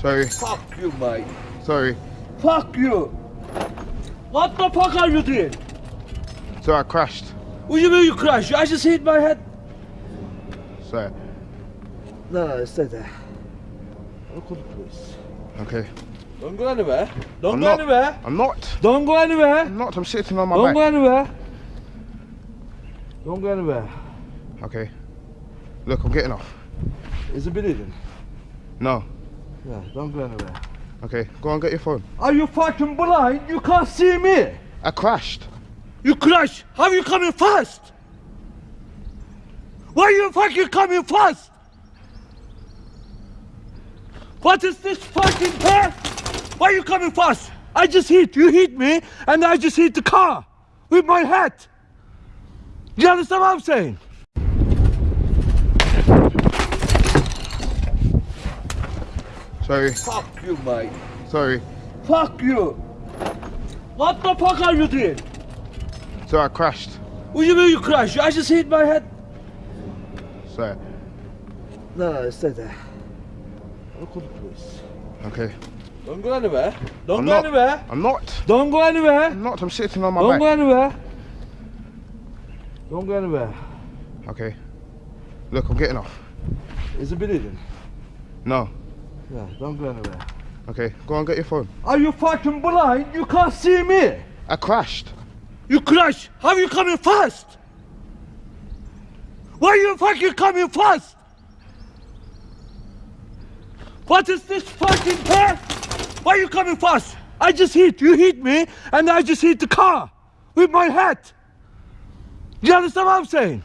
Sorry, Fuck you, mate. sorry. Fuck you. What the fuck are you doing? So I crashed. What do you mean you crashed? I just hit my head. Sorry. No, no, stay there. I'll call the police. Okay. Don't go anywhere. Don't I'm go not. anywhere. I'm not. Don't go anywhere. I'm not. I'm sitting on my Don't back. go anywhere. Don't go anywhere. Okay. Look, I'm getting off. Is it bleeding? No. Yeah, don't go anywhere. Okay. Go and get your phone. Are you fucking blind? You can't see me. I crashed. You crashed. How are you coming fast? Why are you fucking coming fast? What is this fucking path? Why are you coming fast? I just hit. You hit me, and I just hit the car with my head. You understand what I'm saying? Sorry. Fuck you, mate. Sorry. Fuck you. What the fuck are you doing? So I crashed. What do you mean you crashed? I just hit my head. Sorry. No, no, stay there. I'll call the police. Okay. Don't go anywhere. Don't I'm go not. anywhere. I'm not. Don't go anywhere. I'm not. I'm sitting on my Don't back. go anywhere. Don't go anywhere. Okay. Look, I'm getting off. Is it bleeding? No. Yeah, don't go anywhere. Okay. Go and get your phone. Are you fucking blind? You can't see me. I crashed. You crashed. How are you coming fast? Why are you fucking coming fast? What is this fucking path? Why are you coming fast? I just hit. You hit me, and I just hit the car with my head. Do you understand what I'm saying?